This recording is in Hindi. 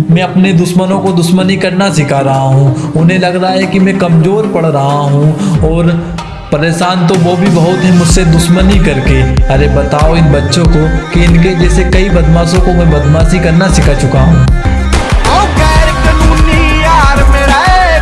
मैं अपने दुश्मनों को दुश्मनी करना सिखा रहा हूँ। उन्हें लग रहा है कि मैं कमज़ोर पड़ रहा हूँ और परेशान तो वो भी बहुत है मुझसे दुश्मनी करके। अरे बताओ इन बच्चों को कि इनके जैसे कई बदमाशों को मैं बदमाशी करना सिखा चुका हूँ।